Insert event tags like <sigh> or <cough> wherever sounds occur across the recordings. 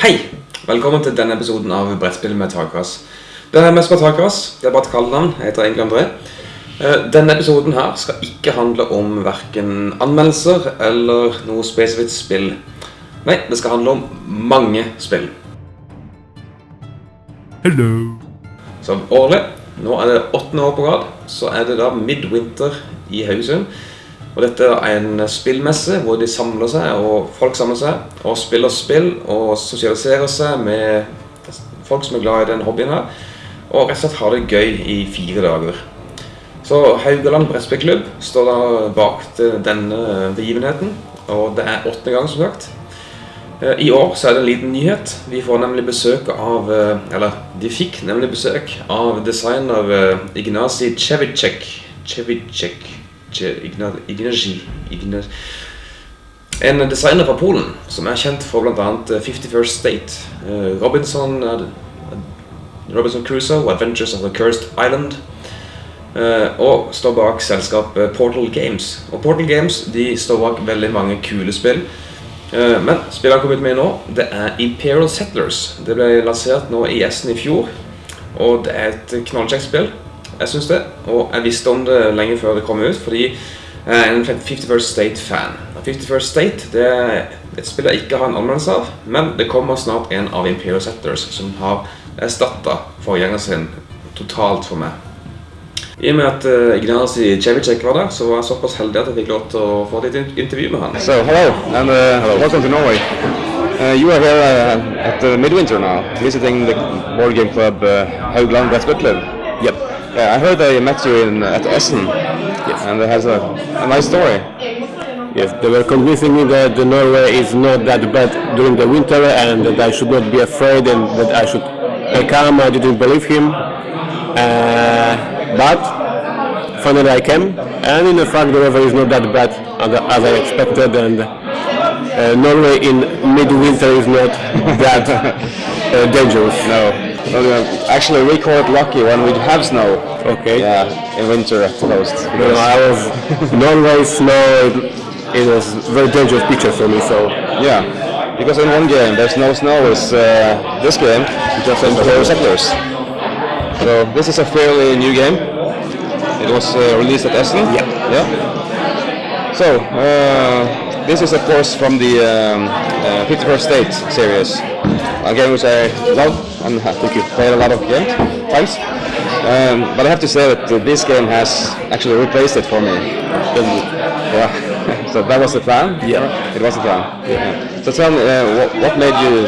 Hei! Velkommen til denne episoden av Brettspill med takras. Det er mest på takras. Det er bare et kallenavn. Jeg heter egentlig André. Eh, Denne episoden her skal ikke handle om hverken anmeldelser eller noe spesifikt spill. Nei, det skal handle om mange spill. Hello. Som årlig, nå er det åttende år på rad, så er det da Midwinter i Haugesund. Og dette er en spillmesse hvor de samler seg, og folk samler seg og spiller spill og sosialiserer seg med folk som er glad i den hobbyen her. Og rett og slett har det gøy i fire dager. Så Haugaland Brettspillklubb står da bak denne begivenheten, og det er åttende gang som sagt. Eh, I år så er det en liten nyhet. Vi får nemlig besøk av eh, Eller de fikk nemlig besøk av designer Ignasi Cevicek. Cevicek Ce- Igna- Ignacy Igna- En designer fra Polen som er kjent for bl.a. 51st State, eh, Robinson, eh, Robinson Crusoe og Adventures of the Cursed Island. Eh, og står bak selskapet Portal Games. Og Portal Games de står bak veldig mange kule spill. Eh, Men spillet han kom ut med nå, det er Imperial Settlers. Det ble lansert nå i Essen i fjor, og det er et knallkjekt spill. Jeg synes det, og jeg visste om det lenge før det kom ut, fordi jeg er en 51st State-fan. 51st State det er et spill jeg ikke har en anmeldelse av, men det kommer snart en av Imperial Setters som har erstatta forgjengeren sin totalt for meg. I og med at uh, Ignacy Cevicek var der, så var jeg såpass heldig at jeg fikk lov til å få et intervju med han. So hello and uh, welcome to Norway. Uh, you are here uh, at uh, Midwinter now, visiting the board game club uh, Haugland Brettspillklubb. Yep. Yeah, I heard they met you in at Essen. Yes. And it has a, a nice story. Yes, they were convincing me that the Norway is not that bad during the winter and that I should not be afraid and that I should I come. I didn't believe him. Uh, but finally I came and in the fact the weather is not that bad as, as I expected and uh, Norway in midwinter is not that <laughs> uh, dangerous. No. Uh, actually, we call it lucky when we have snow. Okay. Yeah, in winter at the coast. No, I was Norway snow. It, it was very dangerous picture for me. So Yeah, because in one game there's no snow. Is uh, this game just in Imperial Settlers. So this is a fairly new game. It was uh, released at Essen. Yeah. Yeah. So uh, this is of course from the um, uh, 51st State series, a game which I love and I think you've played a lot of games times. Um, but I have to say that this game has actually replaced it for me. Yeah. <laughs> so that was the plan. Yeah. It was the plan. Yeah. So tell me, uh, what, what made you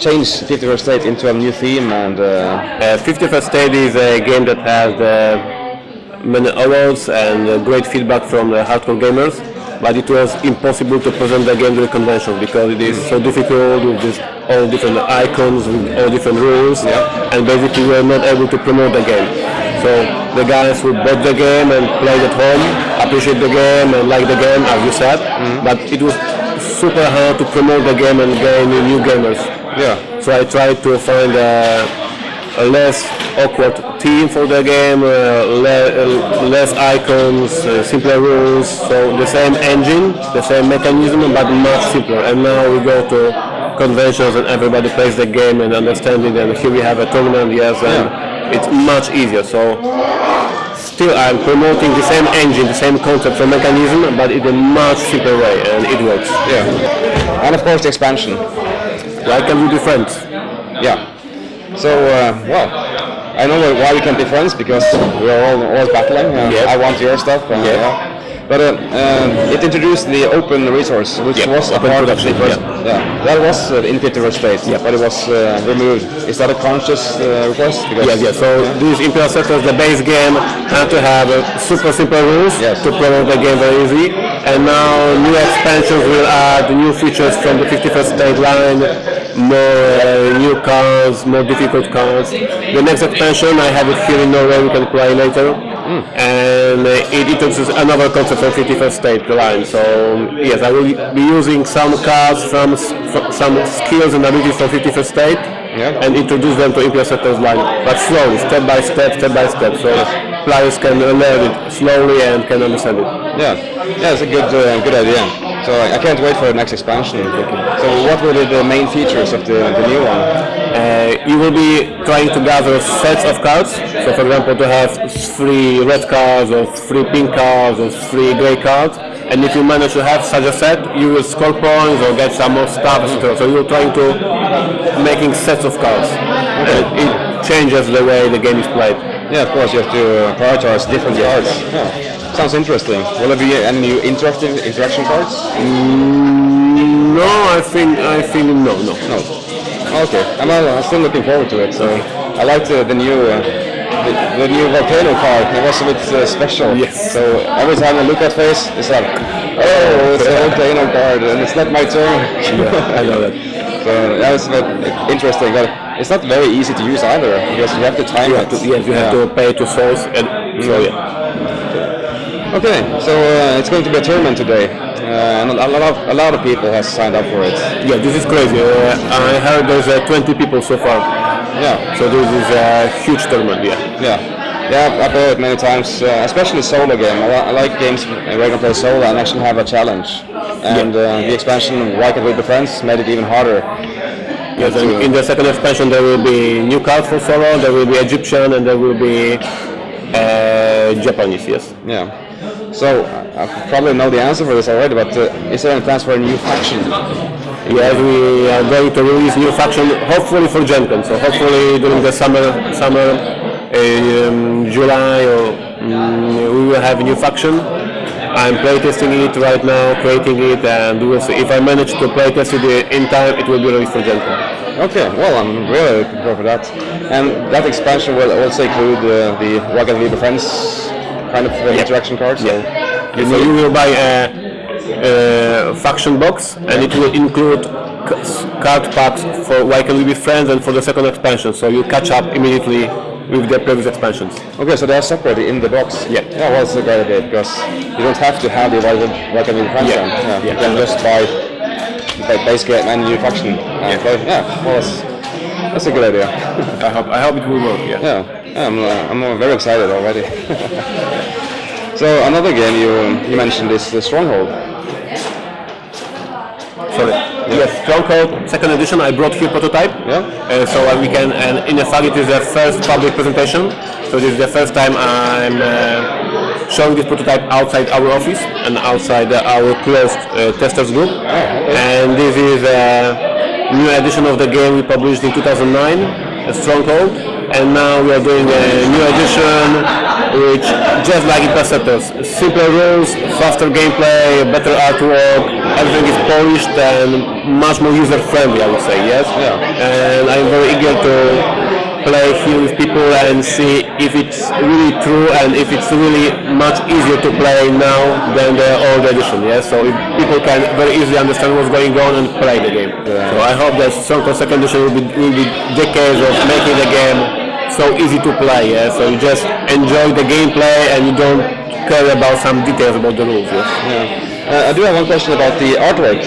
change 51st State into a new theme and? Uh, Uh, 51st State is a game that has uh, many awards and uh, great feedback from the hardcore gamers, but it was impossible to present the game to the convention because it is so difficult with this all different icons with all different rules, Yeah. and basically we were not able to promote the game. So the guys who bought the game and played at home appreciate the game and like the game, as you said, but it was super hard to promote the game and gain new gamers. yeah. So I tried to find a, a less awkward theme for the game, uh, le- uh, less icons, uh, simpler rules. So the same engine, the same mechanism, but much simpler. And now we go to conventions and everybody plays the game and understands it. And here we have a tournament, yes, and it's much easier. So still I'm promoting the same engine, the same concept and mechanism, but in a much simpler way, and it works. Yeah. And of course the expansion. Why can we be friends? Yeah. So, uh, well, I know why we can't be friends because we are all always battling. Uh, Yep. I want your stuff. And, Yep. yeah. But uh, um, it introduced the open resource, which Yep. was a Open part of the first. yeah. Yeah. That was uh, in 51st state, but it was uh, removed. Is that a conscious uh, request? Because, Yes, yes. So these Imperial Settlers, the base game, had to have uh, super simple rules Yes. to promote the game very easy. And now new expansions will add new features from the 51st state line, more uh, new cards, more difficult cards. The next expansion, I have it here in Norway, we can play later. And uh, it introduces another concept from 51st state line. So yes, I will be using some cards from some skills and abilities from 51st state Yeah. and introduce them to Imperial Settlers line, but slowly, step by step, step by step, so players can learn it slowly and can understand it. Yeah, yeah, it's a good, uh, good idea. So I I can't wait for the next expansion. So what will be the main features of the, the new one? Uh, you will be trying to gather sets of cards. So, for example, to have three red cards or three pink cards or three grey cards. And if you manage to have such a set, you will score points or get some more stuff, etc. So you're trying to making sets of cards. And it changes the way the game is played. Yeah, of course you have to prioritize different cards. Yeah. Sounds interesting. Will there be any new interactive interaction cards? No, I think I think no, no. No. Okay. I'm, uh, I'm still looking forward to it. So I liked the, the new uh, the, the new volcano card. It was a bit uh, special. Yes. So every time I look at face, it's like, oh, it's a volcano card, and it's not my turn. Yeah, I know that. <laughs> So that was interesting. But it's not very easy to use either because you have to time You it. to, yes, you have to pay to source, and so Mm. yeah. Okay, so uh, it's going to be a tournament today, uh, and a lot of a lot of people has signed up for it. Yeah, this is crazy. Uh, I heard there's uh, 20 people so far. Yeah, So this is a huge tournament, yeah. yeah, yeah. I've- I've it many times, uh, especially solo game. I, I like games where you can play solo and actually have a challenge. And uh, the expansion Why Can't We Be Friends made it even harder. Yes, and in the second expansion there will be new cards for solo, there will be Egyptian, and there will be uh, Japanese, yes. Yeah. So I I probably know the answer for this already, but uh, is there any plans for a new faction? Yes, we are going to release new faction, hopefully for GenCon, so hopefully during the summer, summer um, July, or mm, we will have a new faction. I'm playtesting it right now, creating it, and we will see. If I manage to playtest it in time, it will be released for GenCon. Okay, well, I'm really looking forward for that. And that expansion will also include uh, the We Be Friends kind of uh, interaction cards. Yeah. So you will buy a, a faction box, and it will include card packs for Why Can We Be Friends and for the second expansion. So you catch up immediately with the previous expansions. Okay, so they are separated in the box. Yeah. Yeah, well, it's a great idea because you don't have to have the Why Can't We Be Friends Yeah. Yeah. Yeah. You can just buy the base game and new faction. Play. Yeah, well, that's, that's a good idea. I hope I hope it will work. Yeah. Yeah, yeah I'm, uh, I'm uh, very excited already. <laughs> so another game you you mentioned is the Stronghold. Sorry. Yes, Stronghold second edition. I brought here prototype. Yeah. Uh, so uh, we can, and in a fact, it is the first public presentation. So this is the first time I'm uh, showing this prototype outside our office and outside uh, our closed uh, testers group. And this is a new edition of the game we published in 2009, a Stronghold. And now we are doing a new edition, which just like Interceptors, simpler rules, faster gameplay, better artwork, everything is polished and much more user friendly, I would say. Yes. Yeah. And I'm very eager to play here with people and see if it's really true and if it's really much easier to play now than the old edition. Yes. So if people can very easily understand what's going on and play the game. So I hope that Stronghold second edition will be, will be decades of making the game so easy to play. Yeah. So you just enjoy the gameplay and you don't care about some details about the rules. Yes. Yeah. Uh, I do have one question about the artwork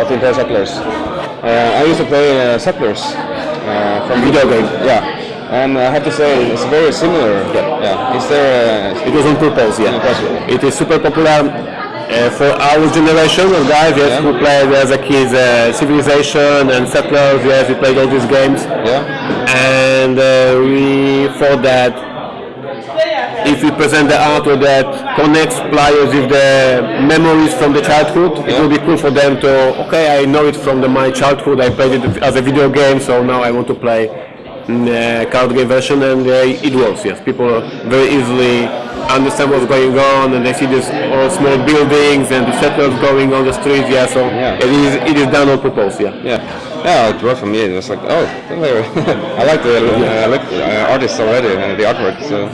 of Imperial Settlers. Uh, I used to play uh, Settlers uh, from Video game. Yeah, and I have to say it's very similar. Yeah. yeah. Is there? Uh, It was on purpose, yeah. On purpose. It is super popular uh, for our generation of guys, yes, Yeah. who played as a kid uh, Civilization and Settlers, yes, we played all these games. yeah. And uh, we thought that if we present the artwork that connects players with the memories from the childhood, it Yeah. will be cool for them to, okay, I know it from the, my childhood, I played it as a video game, so now I want to play mm, uh, card game version, and uh, it works, yes. People very easily understand what's going on, and they see these all small buildings and the settlers going on the streets, yeah, so Yeah. It, is, it is done on purpose, yeah. Yeah, yeah, it worked for me. It was like, oh, <laughs> I like the uh, I like uh, artists already and the artwork. So,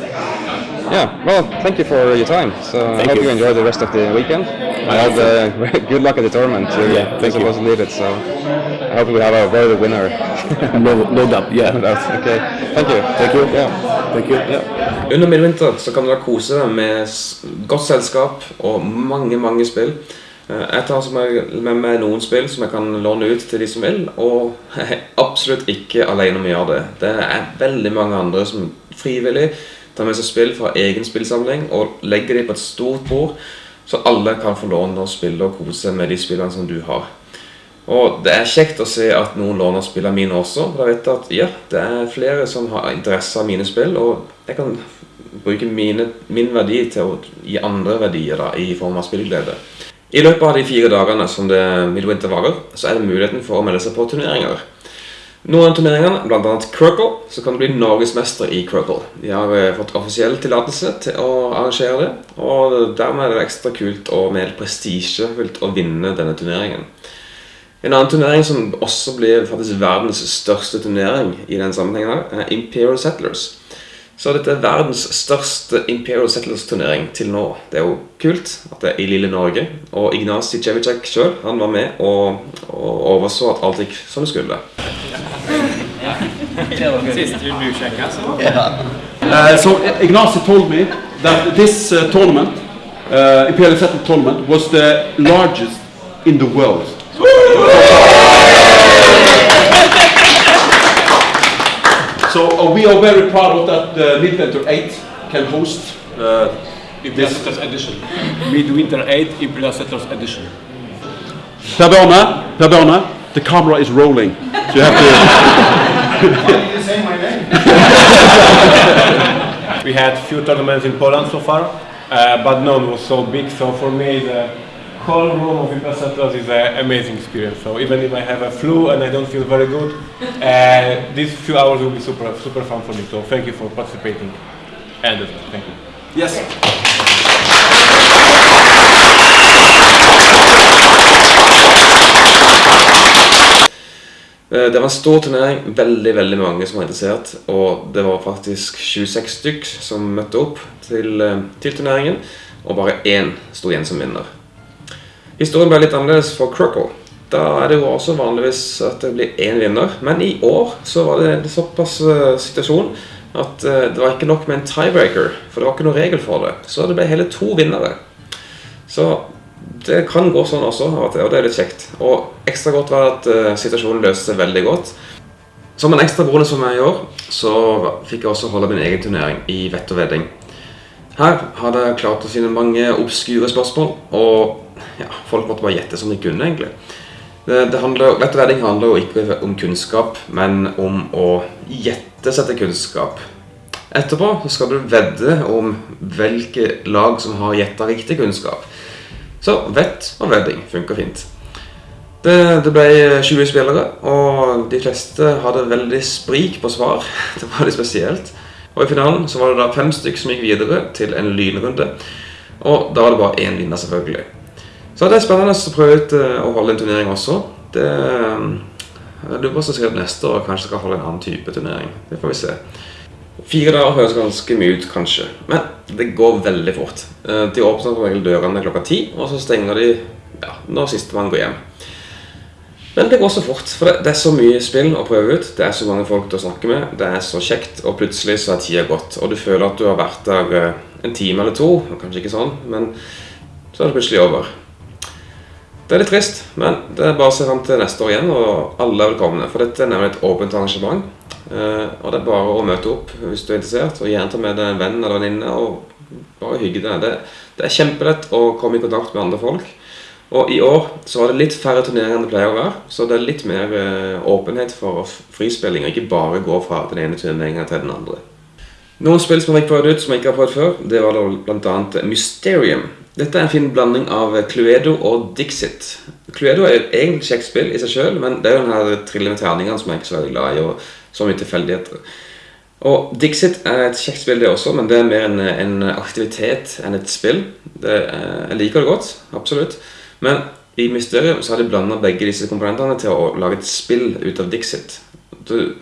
yeah. Well, thank you for your time. So I hope you. you. enjoy the rest of the weekend. I hope uh, good luck at the tournament. You're Yeah, thank you. supposed to lead it, so I hope we have a very good winner. <laughs> No, no doubt, yeah. <laughs> okay, thank you. Thank you. Yeah. Thank you. Yeah. Under midvinter så kan du da kose deg med godt selskap og mange, mange spill. Eh, Jeg tar med meg noen spill som jeg kan låne ut til de som vil, og <laughs> jeg er absolutt ikke alene om å gjøre det. Det er veldig mange andre som frivillig tar med seg spill fra egen spillsamling og legger dem på et stort bord. Så alle kan få låne og spille og kose med de spillene som du har. Og det er kjekt å se at noen låner spillene mine også. Da vet jeg at ja, det er flere som har interesse av mine spill, og jeg kan bruke mine, min verdi til å gi andre verdier da, i form av spillglede. I løpet av de fire dagene som det Midwinter varer, så er det muligheten for å melde seg på turneringer. Noen av turneringene, bl.a. Crurkle, så kan du bli norgesmester i Crurkle. De har eh, fått offisiell tillatelse til å arrangere det, og dermed er det ekstra kult og mer prestisjefullt å vinne denne turneringen. En annen turnering som også blir faktisk verdens største turnering i den sammenhengen er Imperial Settlers. Så dette er verdens største Imperial Settlers-turnering til nå. Det er jo kult at det er i lille Norge. Og Ignacy Cevicek sjøl var med og, og, overså at alt gikk som det skulle. Uh, so Ignacy told me that this uh, tournament, uh, Imperial Settled tournament, was the largest in the world. So uh, we are very proud of that uh, Midwinter 8 can host uh, Imperial this. Settlers Edition. Midwinter 8 Imperial Settlers Edition. Per Bjarne, Per Bjarne, the camera is rolling. So you have <laughs> We had few tournaments in Poland so far, uh, but none was so big. So for me, the whole room of Imperial Settlers is an amazing experience. So even if I have a flu and I don't feel very good, uh, these few hours will be super super fun for me. So thank you for participating. And thank you. to. Yes. Det var en stor turnering, veldig veldig mange som var interessert. Og det var faktisk 26 stykk som møtte opp til, eh, til turneringen. Og bare én sto igjen som vinner. Historien ble litt annerledes for Croco. Da er det jo også vanligvis at det blir én vinner. Men i år så var det en såpass eh, situasjon at eh, det var ikke nok med en tiebreaker. For det var ikke noe regel for det. Så det ble hele to vinnere. Så det kan gå sånn også, og det er litt kjekt. Og ekstra godt var at eh, situasjonen løste seg veldig godt. Som en ekstra bonus for meg i år, så fikk jeg også holde min egen turnering i vett og vedding. Her hadde jeg klart å finne mange obskure spørsmål, og ja, folk måtte bare gjette som de kunne, egentlig. Det, det handler, vett og vedding handler jo ikke om kunnskap, men om å gjette seg kunnskap. Etterpå skal du vedde om hvilke lag som har gjetta riktig kunnskap. Så vett og vedding funker fint. Det, det ble 20 spillere, og de fleste hadde veldig sprik på svar. <laughs> Det var litt spesielt. Og i finalen så var det da fem stykker som gikk videre til en lynrunde. Og da var det bare én vinner, selvfølgelig. Så det er spennende å prøve ut eh, å holde en turnering også. Det, eh, jeg lurer på om jeg neste år kanskje skal holde en annen type turnering. Det får vi se. Fire dager høres ganske mye ut, kanskje, men det går veldig fort. Eh, De åpner som regel dørene klokka ti, og så stenger de ja, når sistemann går hjem. Men det går så fort, for det, er så mye spill å prøve ut. Det er så mange folk til å snakke med. Det er så kjekt, og plutselig så er tida gått. Og du føler at du har vært der eh, en time eller to. Kanskje ikke sånn, men så er det plutselig over. Det er litt trist, men det er bare å se fram til neste år igjen, og alle er velkomne. For dette er nemlig et åpent arrangement. Eh, Og det er bare å møte opp hvis du er interessert, og gjerne ta med deg en venn eller venninne og bare hygge deg. Det, det er kjempelett å komme i kontakt med andre folk. Og i år så var det litt færre turneringer enn det pleier å være, så det er litt mer eh, åpenhet for frispilling, og ikke bare gå fra den ene turneringen til den andre. Noen spill som jeg fikk prøvd ut som jeg ikke har prøvd før, det var da annet Mysterium. Dette er en fin blanding av Cluedo og Dixit. Cluedo er et egentlig kjekt spill i seg selv, men det er jo den her trillende terningene som jeg ikke er så glad i, og så mye tilfeldigheter. Og Dixit er et kjekt spill det også, men det er mer en, en aktivitet enn et spill. Det er, jeg liker det godt, absolutt. Men i Mysterium så har de blandet begge disse komponentene til å lage et spill ut av Dixit. Du,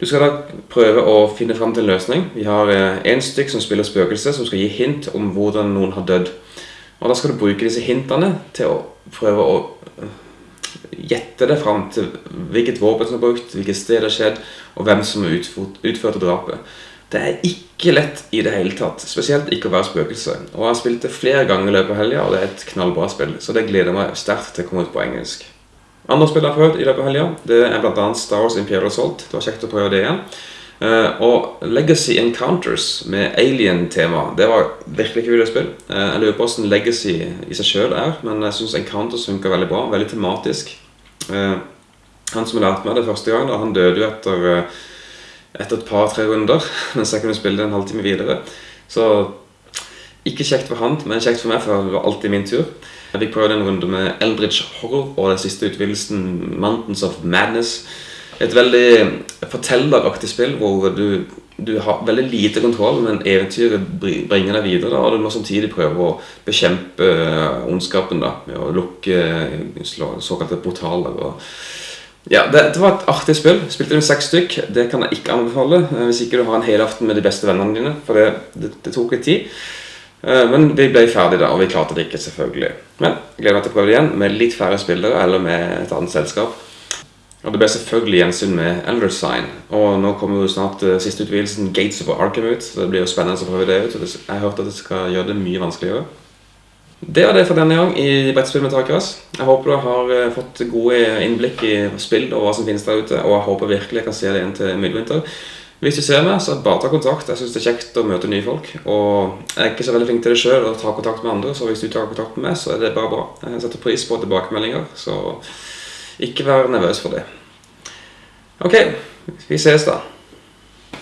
du skal da prøve å finne fram til en løsning. Vi har én stykk som spiller spøkelse, som skal gi hint om hvordan noen har dødd. Og da skal du bruke disse hintene til å prøve å øh, gjette deg fram til hvilket våpen som er brukt, hvilket sted det har skjedd, og hvem som utført, utførte drapet. Det er ikke lett i det hele tatt, spesielt ikke å være spøkelse. Og jeg har spilt det flere ganger i løpet av helga, og det er et knallbra spill, så det gleder meg sterkt til å komme ut på engelsk. Andre spill jeg har prøvd i løpet av helga, det er annet Star Wars Imperial Assault. Det var kjekt å prøve det igjen. Eh, og Legacy Encounters med alien-tema, det var virkelig ikke spill. Uh, jeg lurer på hvordan Legacy i seg sjøl er, men jeg syns Encounters funker veldig bra. Veldig tematisk. Eh, han som lærte meg det første gang, da, han døde jo etter, eh, etter et par-tre runder, <laughs> mens jeg kunne spille det en halvtime videre. Så ikke kjekt for han, men kjekt for meg, for det var alltid min tur. Jeg fikk prøvd en runde med Eldridge Horror og den siste utvidelsen Mountains of Madness. Et veldig fortelleraktig spill hvor du, du har veldig lite kontroll, men eventyret bringer deg videre. Da, og du må samtidig prøve å bekjempe eh, ondskapen da, med å lukke eh, såkalte portaler. Og, ja, det, det var et artig spill. Spilte med seks stykk. Det kan jeg ikke anbefale eh, hvis ikke du har en helaften med de beste vennene dine. For det, det, det tok litt tid. Men vi ble ferdige da, og vi klarte det ikke, selvfølgelig. Men gleder meg til å prøve det igjen med litt færre spillere eller med et annet selskap. Og det ble selvfølgelig gjensyn med Elder Sign. Og nå kommer jo snart uh, siste utvidelsen, Gates of Arkham, ut. Så det blir jo spennende å prøve det ut. Jeg har hørt at det skal gjøre det mye vanskeligere. Det var det for denne gang i Brettspill med takras. Jeg håper du har eh, fått gode innblikk i spill og hva som finnes der ute. Og jeg håper virkelig jeg kan se det igjen til midtvinter. Hvis du ser meg, så bare ta kontakt. Jeg syns det er kjekt å møte nye folk. Og jeg er ikke så veldig flink til det sjøl, å ta kontakt med andre, så hvis du tar kontakt med meg, så er det bare bra. Jeg setter pris på tilbakemeldinger, så ikke vær nervøs for det. Ok, vi ses da.